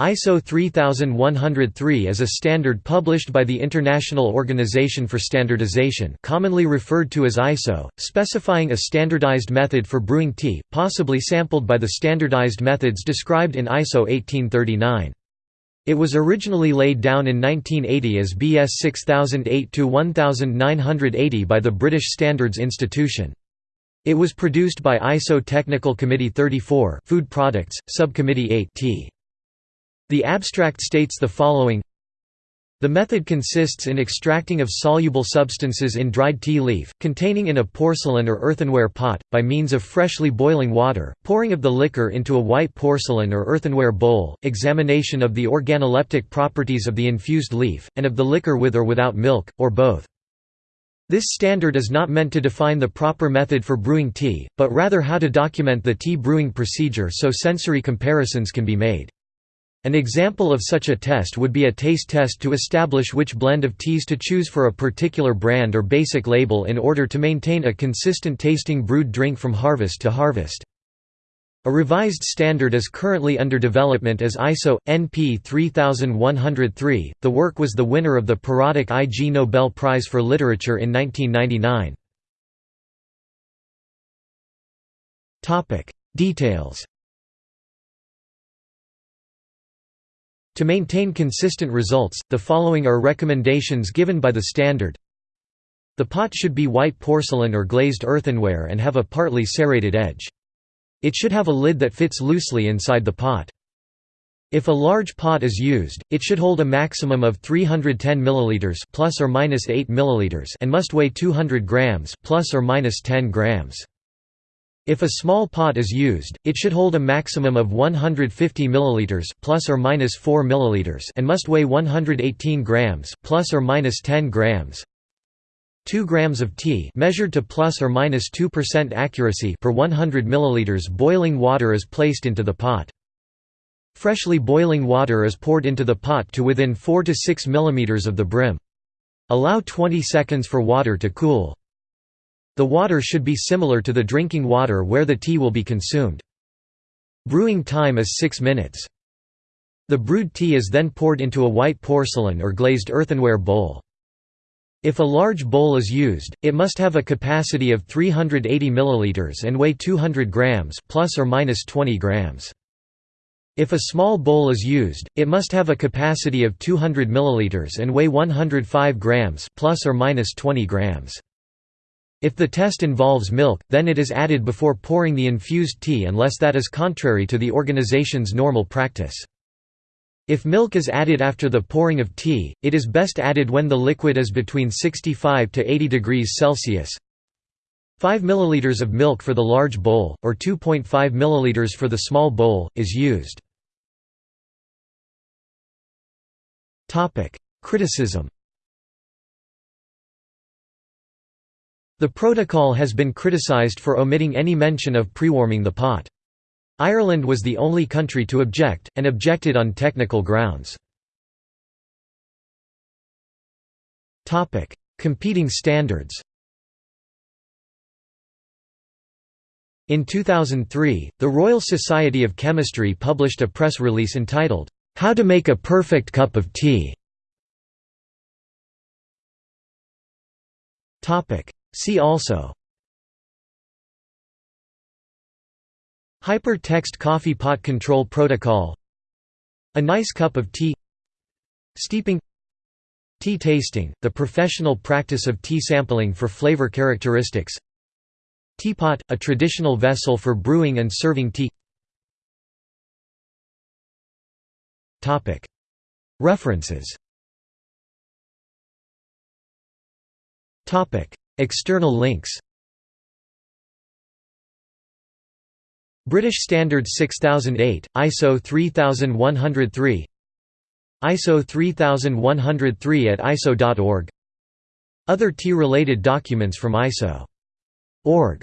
ISO 3103 is a standard published by the International Organization for Standardization commonly referred to as ISO, specifying a standardized method for brewing tea, possibly sampled by the standardized methods described in ISO 1839. It was originally laid down in 1980 as BS 6008-1980 by the British Standards Institution. It was produced by ISO Technical Committee 34 Food Products, Subcommittee 8 Tea. The abstract states the following the method consists in extracting of soluble substances in dried tea leaf, containing in a porcelain or earthenware pot, by means of freshly boiling water, pouring of the liquor into a white porcelain or earthenware bowl, examination of the organoleptic properties of the infused leaf, and of the liquor with or without milk, or both. This standard is not meant to define the proper method for brewing tea, but rather how to document the tea brewing procedure so sensory comparisons can be made. An example of such a test would be a taste test to establish which blend of teas to choose for a particular brand or basic label in order to maintain a consistent tasting brewed drink from harvest to harvest. A revised standard is currently under development as ISO NP 3103. The work was the winner of the periodic Ig Nobel Prize for Literature in 1999. Topic: Details To maintain consistent results, the following are recommendations given by the standard. The pot should be white porcelain or glazed earthenware and have a partly serrated edge. It should have a lid that fits loosely inside the pot. If a large pot is used, it should hold a maximum of 310 milliliters plus or minus 8 milliliters and must weigh 200 grams plus or minus 10 grams. If a small pot is used, it should hold a maximum of 150 milliliters plus or minus 4 milliliters and must weigh 118 grams plus or minus 10 grams. 2 grams of tea measured to plus or minus 2% accuracy per 100 milliliters boiling water is placed into the pot. Freshly boiling water is poured into the pot to within 4 to 6 millimeters of the brim. Allow 20 seconds for water to cool. The water should be similar to the drinking water where the tea will be consumed. Brewing time is 6 minutes. The brewed tea is then poured into a white porcelain or glazed earthenware bowl. If a large bowl is used, it must have a capacity of 380 milliliters and weigh 200 grams plus or minus 20 grams. If a small bowl is used, it must have a capacity of 200 milliliters and weigh 105 grams plus or minus 20 grams. If the test involves milk, then it is added before pouring the infused tea unless that is contrary to the organization's normal practice. If milk is added after the pouring of tea, it is best added when the liquid is between 65 to 80 degrees Celsius. 5 ml of milk for the large bowl, or 2.5 ml for the small bowl, is used. Criticism The protocol has been criticised for omitting any mention of prewarming the pot. Ireland was the only country to object, and objected on technical grounds. Competing standards In 2003, the Royal Society of Chemistry published a press release entitled, "'How to Make a Perfect Cup of Tea' See also Hyper-text coffee pot control protocol A nice cup of tea Steeping Tea tasting, the professional practice of tea sampling for flavor characteristics Teapot, a traditional vessel for brewing and serving tea References External links British Standard 6008, ISO 3103 ISO 3103 at ISO.org Other tea-related documents from ISO.org